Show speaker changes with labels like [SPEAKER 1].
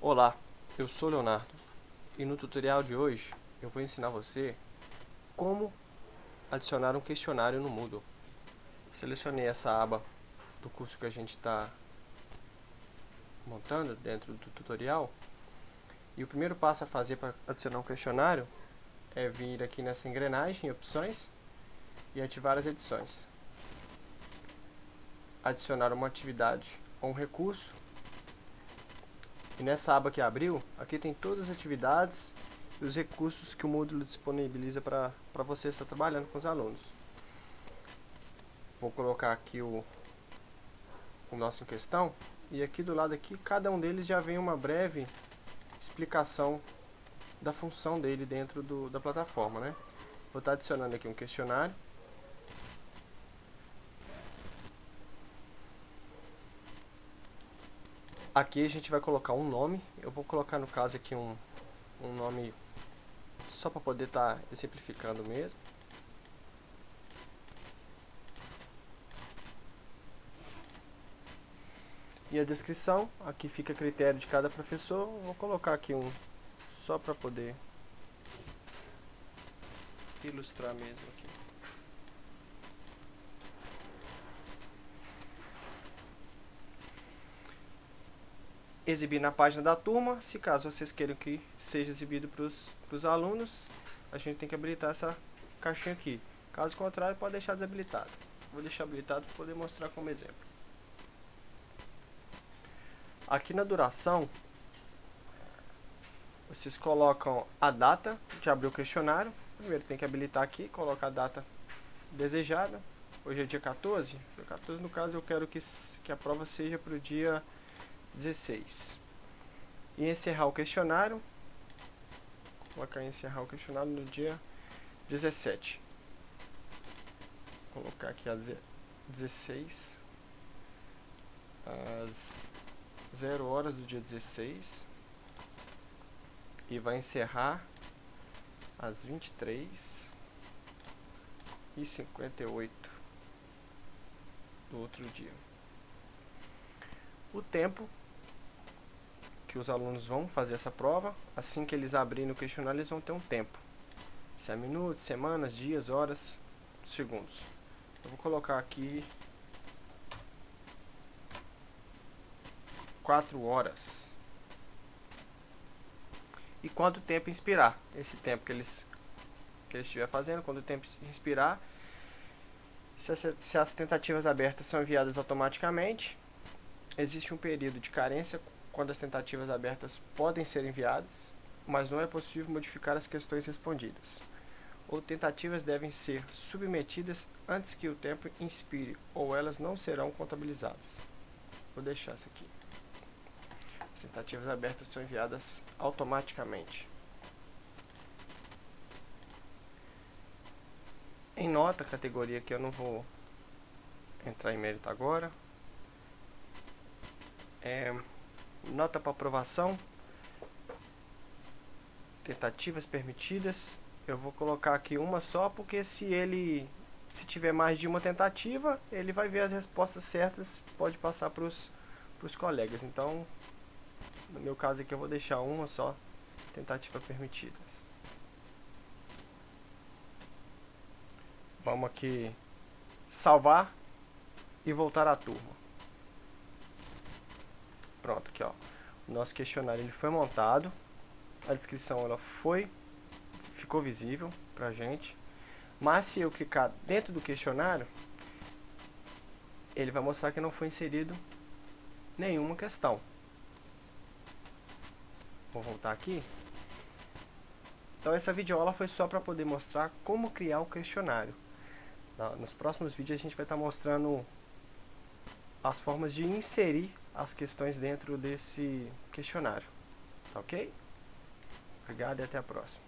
[SPEAKER 1] Olá, eu sou Leonardo e no tutorial de hoje eu vou ensinar você como adicionar um questionário no Moodle. Selecionei essa aba do curso que a gente está montando dentro do tutorial e o primeiro passo a fazer para adicionar um questionário é vir aqui nessa engrenagem, opções e ativar as edições. Adicionar uma atividade ou um recurso e nessa aba que abriu, aqui tem todas as atividades e os recursos que o módulo disponibiliza para você estar trabalhando com os alunos. Vou colocar aqui o, o nosso em questão e aqui do lado aqui, cada um deles já vem uma breve explicação da função dele dentro do, da plataforma, né? Vou estar adicionando aqui um questionário Aqui a gente vai colocar um nome. Eu vou colocar no caso aqui um, um nome só para poder estar tá exemplificando mesmo. E a descrição, aqui fica a critério de cada professor. Vou colocar aqui um só para poder ilustrar mesmo aqui. Exibir na página da turma, se caso vocês queiram que seja exibido para os alunos, a gente tem que habilitar essa caixinha aqui. Caso contrário, pode deixar desabilitado. Vou deixar habilitado para poder mostrar como exemplo. Aqui na duração, vocês colocam a data de abrir o questionário. Primeiro tem que habilitar aqui, colocar a data desejada. Hoje é dia 14. Dia 14 no caso eu quero que, que a prova seja para o dia 16. E encerrar o questionário. Vou colocar encerrar o questionário no dia 17. Vou colocar aqui às 16. Às 0 horas do dia 16. E vai encerrar às 23 e 58 do outro dia. O tempo os alunos vão fazer essa prova. Assim que eles abrirem o questionário, eles vão ter um tempo. Se é minutos, semanas, dias, horas, segundos. Eu vou colocar aqui 4 horas. E quanto tempo inspirar? Esse tempo que eles que estiver fazendo, quando o tempo inspirar, se as, se as tentativas abertas são enviadas automaticamente, existe um período de carência quando as tentativas abertas podem ser enviadas, mas não é possível modificar as questões respondidas. Ou tentativas devem ser submetidas antes que o tempo inspire, ou elas não serão contabilizadas. Vou deixar isso aqui. As tentativas abertas são enviadas automaticamente. Em nota, categoria que eu não vou entrar em mérito agora. É, nota para aprovação, tentativas permitidas, eu vou colocar aqui uma só, porque se ele, se tiver mais de uma tentativa, ele vai ver as respostas certas, pode passar para os colegas, então, no meu caso aqui eu vou deixar uma só, tentativa permitida. Vamos aqui salvar e voltar à turma. Pronto, aqui ó. O nosso questionário ele foi montado. A descrição ela foi ficou visível pra gente. Mas se eu clicar dentro do questionário, ele vai mostrar que não foi inserido nenhuma questão. Vou voltar aqui. Então essa videoaula foi só para poder mostrar como criar o questionário. Nos próximos vídeos a gente vai estar tá mostrando as formas de inserir as questões dentro desse questionário. Tá ok? Obrigado e até a próxima.